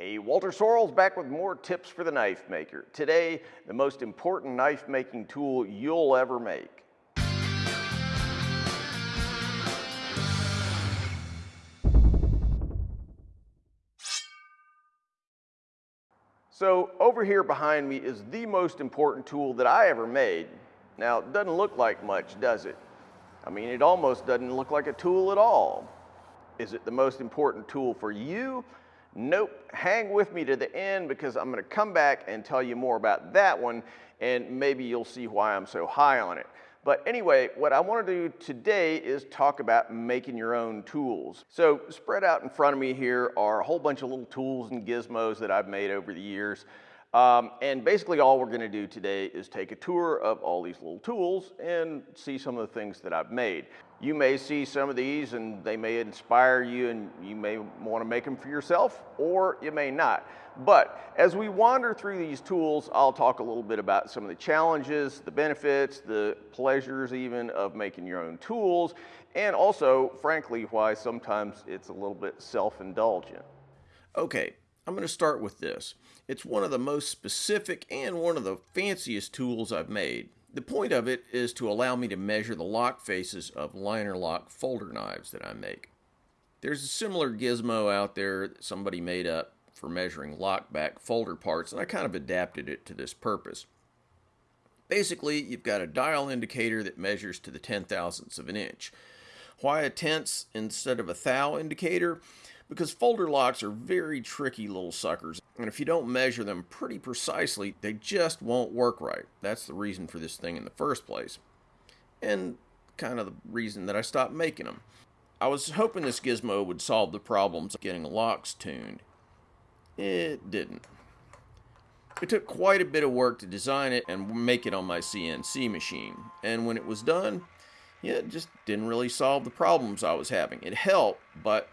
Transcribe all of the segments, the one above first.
Hey, Walter Sorrells back with more tips for the knife maker. Today, the most important knife making tool you'll ever make. So over here behind me is the most important tool that I ever made. Now, it doesn't look like much, does it? I mean, it almost doesn't look like a tool at all. Is it the most important tool for you? Nope, hang with me to the end because I'm gonna come back and tell you more about that one and maybe you'll see why I'm so high on it. But anyway, what I wanna do today is talk about making your own tools. So spread out in front of me here are a whole bunch of little tools and gizmos that I've made over the years. Um, and basically all we're gonna do today is take a tour of all these little tools and see some of the things that I've made. You may see some of these and they may inspire you and you may wanna make them for yourself or you may not. But as we wander through these tools, I'll talk a little bit about some of the challenges, the benefits, the pleasures even of making your own tools, and also, frankly, why sometimes it's a little bit self-indulgent. Okay, I'm going to start with this. It's one of the most specific and one of the fanciest tools I've made. The point of it is to allow me to measure the lock faces of liner lock folder knives that I make. There's a similar gizmo out there that somebody made up for measuring lockback folder parts and I kind of adapted it to this purpose. Basically, you've got a dial indicator that measures to the ten thousandths of an inch. Why a tenths instead of a thou indicator? Because folder locks are very tricky little suckers. And if you don't measure them pretty precisely, they just won't work right. That's the reason for this thing in the first place. And kind of the reason that I stopped making them. I was hoping this gizmo would solve the problems of getting locks tuned. It didn't. It took quite a bit of work to design it and make it on my CNC machine. And when it was done, yeah, it just didn't really solve the problems I was having. It helped, but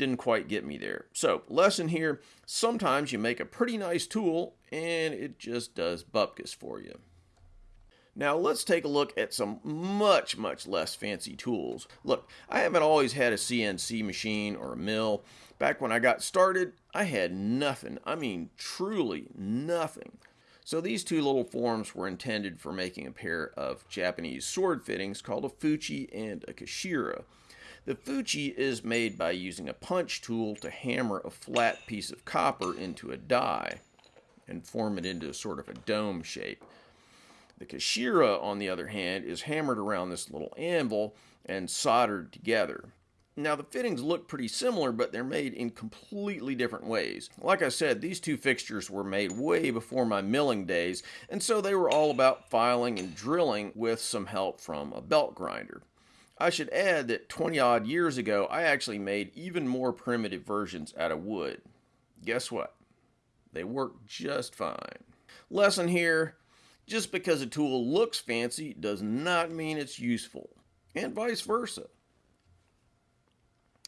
didn't quite get me there. So, lesson here, sometimes you make a pretty nice tool and it just does bupkis for you. Now let's take a look at some much, much less fancy tools. Look, I haven't always had a CNC machine or a mill. Back when I got started, I had nothing. I mean, truly nothing. So these two little forms were intended for making a pair of Japanese sword fittings called a fuchi and a kashira. The Fuchi is made by using a punch tool to hammer a flat piece of copper into a die and form it into a sort of a dome shape. The Kashira, on the other hand, is hammered around this little anvil and soldered together. Now the fittings look pretty similar, but they're made in completely different ways. Like I said, these two fixtures were made way before my milling days, and so they were all about filing and drilling with some help from a belt grinder. I should add that 20 odd years ago, I actually made even more primitive versions out of wood. Guess what? They work just fine. Lesson here, just because a tool looks fancy does not mean it's useful, and vice versa.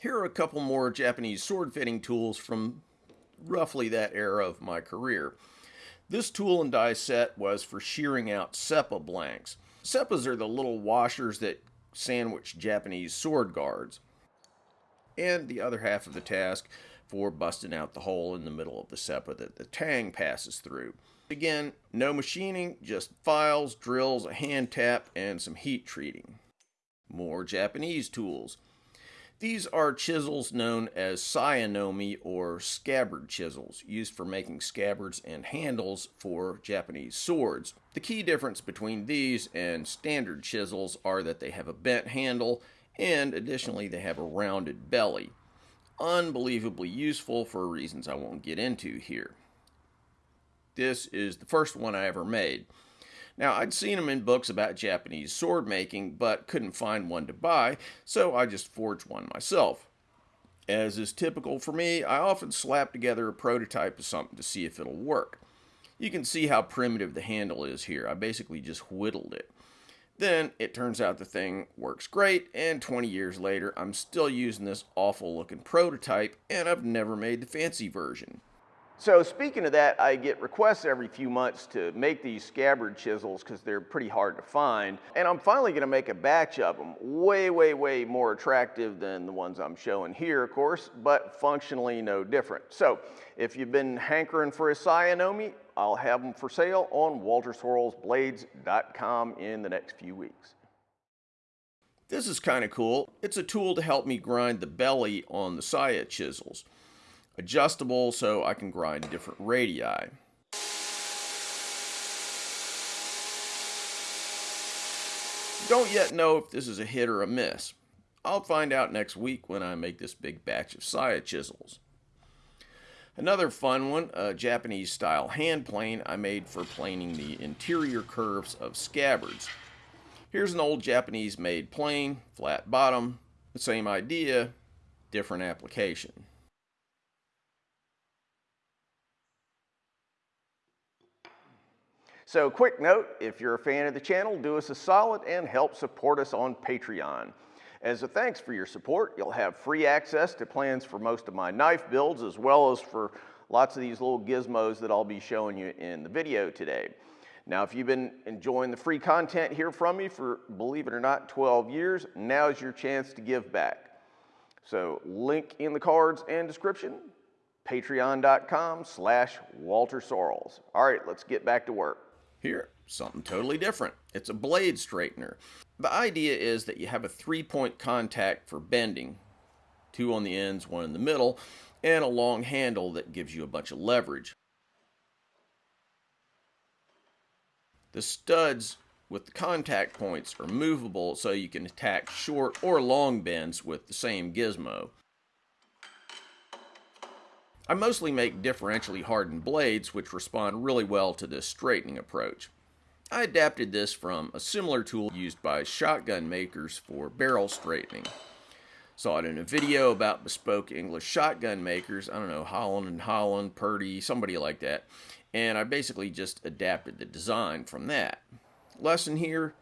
Here are a couple more Japanese sword fitting tools from roughly that era of my career. This tool and die set was for shearing out seppa blanks. Seppas are the little washers that sandwich Japanese sword guards, and the other half of the task for busting out the hole in the middle of the seppa that the tang passes through. Again, no machining, just files, drills, a hand tap, and some heat treating. More Japanese tools. These are chisels known as sayanomi or scabbard chisels, used for making scabbards and handles for Japanese swords. The key difference between these and standard chisels are that they have a bent handle and additionally they have a rounded belly. Unbelievably useful for reasons I won't get into here. This is the first one I ever made. Now, I'd seen them in books about Japanese sword making, but couldn't find one to buy, so I just forged one myself. As is typical for me, I often slap together a prototype of something to see if it'll work. You can see how primitive the handle is here. I basically just whittled it. Then it turns out the thing works great, and 20 years later, I'm still using this awful looking prototype, and I've never made the fancy version. So speaking of that, I get requests every few months to make these scabbard chisels because they're pretty hard to find. And I'm finally gonna make a batch of them. Way, way, way more attractive than the ones I'm showing here, of course, but functionally no different. So if you've been hankering for a Sayanomi, I'll have them for sale on waltersorrellsblades.com in the next few weeks. This is kind of cool. It's a tool to help me grind the belly on the Saya chisels adjustable so I can grind different radii. Don't yet know if this is a hit or a miss. I'll find out next week when I make this big batch of Saya chisels. Another fun one, a Japanese style hand plane I made for planing the interior curves of scabbards. Here's an old Japanese made plane, flat bottom, the same idea, different application. So quick note, if you're a fan of the channel, do us a solid and help support us on Patreon. As a thanks for your support, you'll have free access to plans for most of my knife builds as well as for lots of these little gizmos that I'll be showing you in the video today. Now, if you've been enjoying the free content here from me for, believe it or not, 12 years, now's your chance to give back. So link in the cards and description, patreon.com slash Walter Sorrells. All right, let's get back to work. Here, something totally different. It's a blade straightener. The idea is that you have a three-point contact for bending, two on the ends, one in the middle, and a long handle that gives you a bunch of leverage. The studs with the contact points are movable so you can attack short or long bends with the same gizmo. I mostly make differentially hardened blades which respond really well to this straightening approach. I adapted this from a similar tool used by shotgun makers for barrel straightening. Saw it in a video about bespoke English shotgun makers, I don't know, Holland and Holland, Purdey, somebody like that, and I basically just adapted the design from that. Lesson here,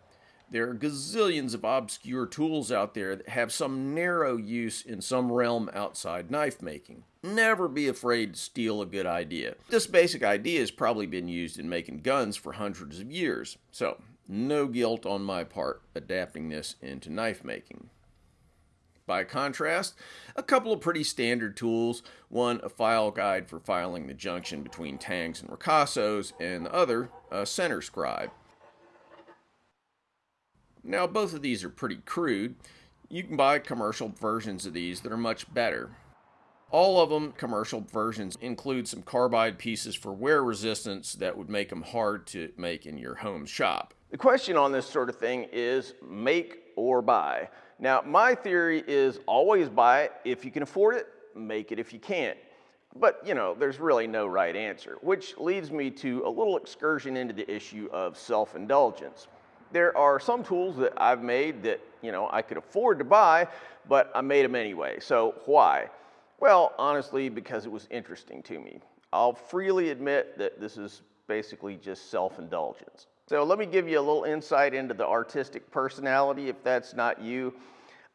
there are gazillions of obscure tools out there that have some narrow use in some realm outside knife making. Never be afraid to steal a good idea. This basic idea has probably been used in making guns for hundreds of years, so no guilt on my part adapting this into knife making. By contrast, a couple of pretty standard tools, one a file guide for filing the junction between tangs and ricassos, and the other a center scribe. Now, both of these are pretty crude. You can buy commercial versions of these that are much better. All of them, commercial versions, include some carbide pieces for wear resistance that would make them hard to make in your home shop. The question on this sort of thing is make or buy. Now, my theory is always buy it if you can afford it, make it if you can't. But, you know, there's really no right answer, which leads me to a little excursion into the issue of self-indulgence there are some tools that I've made that, you know, I could afford to buy, but I made them anyway. So why? Well, honestly, because it was interesting to me. I'll freely admit that this is basically just self-indulgence. So let me give you a little insight into the artistic personality if that's not you.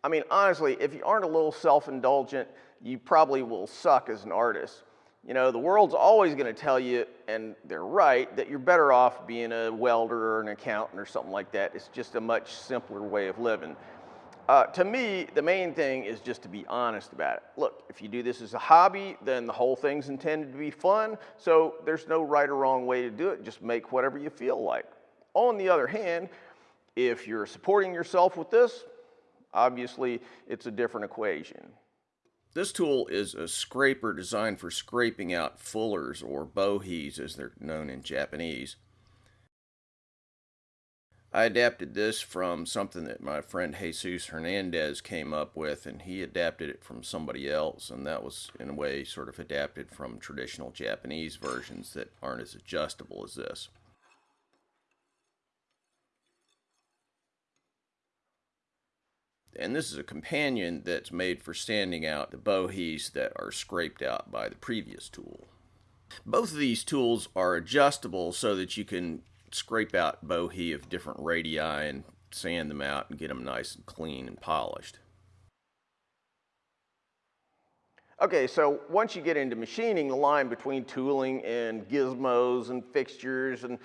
I mean, honestly, if you aren't a little self-indulgent, you probably will suck as an artist. You know, the world's always going to tell you, and they're right, that you're better off being a welder or an accountant or something like that. It's just a much simpler way of living. Uh, to me, the main thing is just to be honest about it. Look, if you do this as a hobby, then the whole thing's intended to be fun, so there's no right or wrong way to do it. Just make whatever you feel like. On the other hand, if you're supporting yourself with this, obviously it's a different equation. This tool is a scraper designed for scraping out fullers or bohis as they're known in Japanese. I adapted this from something that my friend Jesus Hernandez came up with and he adapted it from somebody else and that was in a way sort of adapted from traditional Japanese versions that aren't as adjustable as this. And this is a companion that's made for standing out the bohis that are scraped out by the previous tool. Both of these tools are adjustable so that you can scrape out bohi of different radii and sand them out and get them nice and clean and polished. Okay, so once you get into machining, the line between tooling and gizmos and fixtures and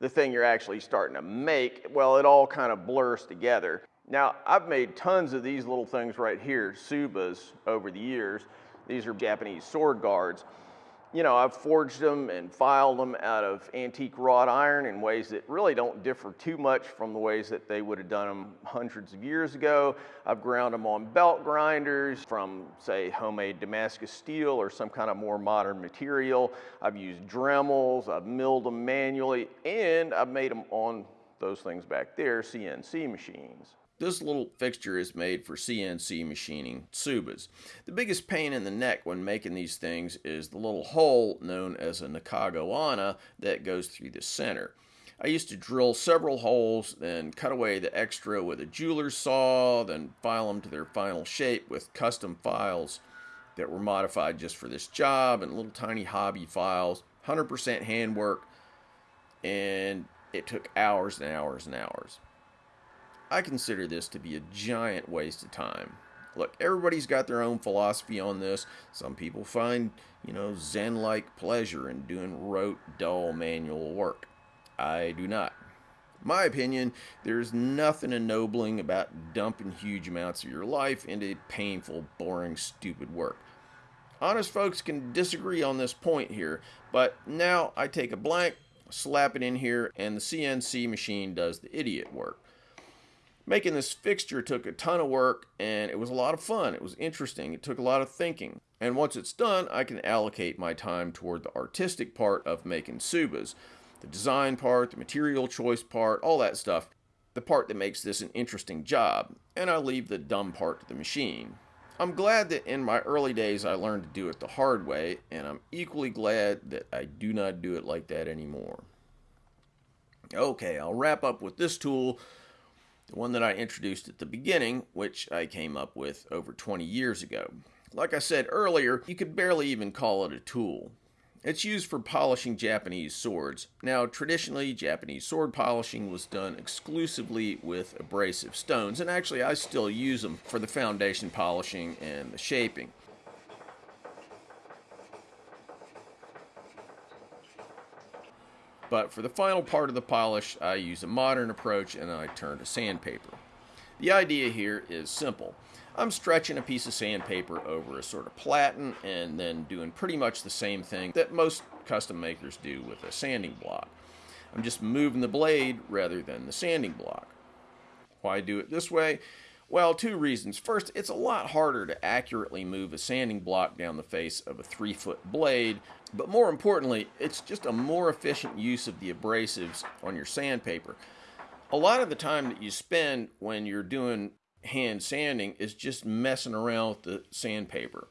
the thing you're actually starting to make, well, it all kind of blurs together. Now, I've made tons of these little things right here, tsubas, over the years. These are Japanese sword guards you know, I've forged them and filed them out of antique wrought iron in ways that really don't differ too much from the ways that they would have done them hundreds of years ago. I've ground them on belt grinders from, say, homemade Damascus steel or some kind of more modern material. I've used Dremels, I've milled them manually, and I've made them on those things back there, CNC machines. This little fixture is made for CNC machining Tsubas. The biggest pain in the neck when making these things is the little hole known as a Nakagoana that goes through the center. I used to drill several holes, then cut away the extra with a jeweler's saw, then file them to their final shape with custom files that were modified just for this job and little tiny hobby files, 100% handwork, and it took hours and hours and hours. I consider this to be a giant waste of time. Look, everybody's got their own philosophy on this. Some people find, you know, Zen like pleasure in doing rote, dull manual work. I do not. My opinion, there's nothing ennobling about dumping huge amounts of your life into painful, boring, stupid work. Honest folks can disagree on this point here, but now I take a blank, slap it in here, and the CNC machine does the idiot work. Making this fixture took a ton of work and it was a lot of fun. It was interesting. It took a lot of thinking. And once it's done, I can allocate my time toward the artistic part of making tsubas. The design part, the material choice part, all that stuff. The part that makes this an interesting job. And I leave the dumb part to the machine. I'm glad that in my early days I learned to do it the hard way, and I'm equally glad that I do not do it like that anymore. Okay, I'll wrap up with this tool the one that I introduced at the beginning, which I came up with over 20 years ago. Like I said earlier, you could barely even call it a tool. It's used for polishing Japanese swords. Now, traditionally, Japanese sword polishing was done exclusively with abrasive stones, and actually, I still use them for the foundation polishing and the shaping. But for the final part of the polish, I use a modern approach and I turn to sandpaper. The idea here is simple. I'm stretching a piece of sandpaper over a sort of platen and then doing pretty much the same thing that most custom makers do with a sanding block. I'm just moving the blade rather than the sanding block. Why do it this way? Well, two reasons. First, it's a lot harder to accurately move a sanding block down the face of a three foot blade, but more importantly, it's just a more efficient use of the abrasives on your sandpaper. A lot of the time that you spend when you're doing hand sanding is just messing around with the sandpaper.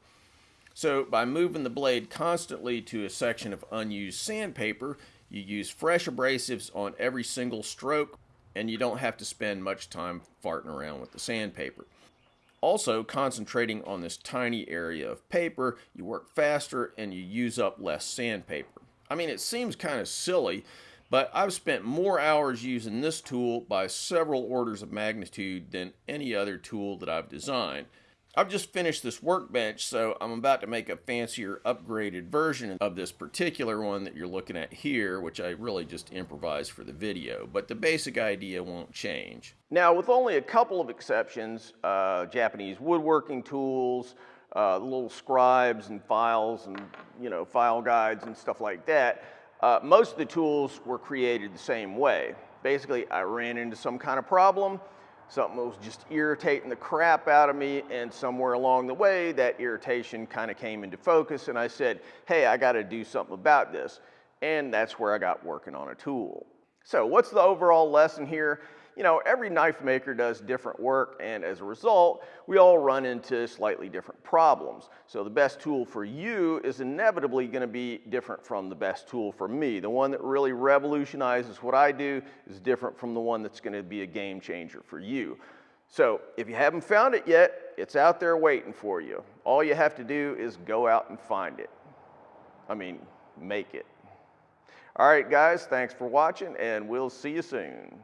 So by moving the blade constantly to a section of unused sandpaper, you use fresh abrasives on every single stroke and you don't have to spend much time farting around with the sandpaper. Also, concentrating on this tiny area of paper, you work faster and you use up less sandpaper. I mean, it seems kind of silly, but I've spent more hours using this tool by several orders of magnitude than any other tool that I've designed. I've just finished this workbench, so I'm about to make a fancier upgraded version of this particular one that you're looking at here, which I really just improvised for the video, but the basic idea won't change. Now, with only a couple of exceptions, uh, Japanese woodworking tools, uh, little scribes and files and, you know, file guides and stuff like that, uh, most of the tools were created the same way. Basically, I ran into some kind of problem, Something was just irritating the crap out of me, and somewhere along the way, that irritation kind of came into focus, and I said, hey, I got to do something about this. And that's where I got working on a tool. So, what's the overall lesson here? You know, every knife maker does different work, and as a result, we all run into slightly different problems. So the best tool for you is inevitably gonna be different from the best tool for me. The one that really revolutionizes what I do is different from the one that's gonna be a game changer for you. So if you haven't found it yet, it's out there waiting for you. All you have to do is go out and find it. I mean, make it. All right, guys, thanks for watching, and we'll see you soon.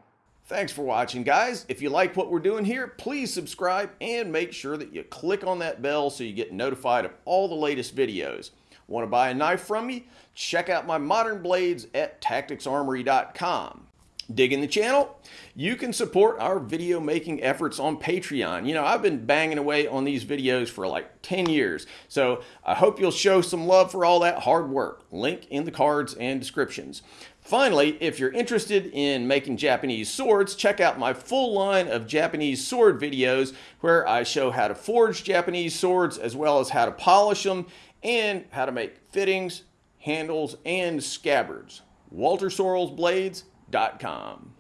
Thanks for watching, guys. If you like what we're doing here, please subscribe and make sure that you click on that bell so you get notified of all the latest videos. Want to buy a knife from me? Check out my modern blades at tacticsarmory.com. Digging the channel? You can support our video making efforts on Patreon. You know, I've been banging away on these videos for like 10 years, so I hope you'll show some love for all that hard work. Link in the cards and descriptions. Finally, if you're interested in making Japanese swords, check out my full line of Japanese sword videos where I show how to forge Japanese swords as well as how to polish them and how to make fittings, handles, and scabbards. WalterSorrellsBlades.com.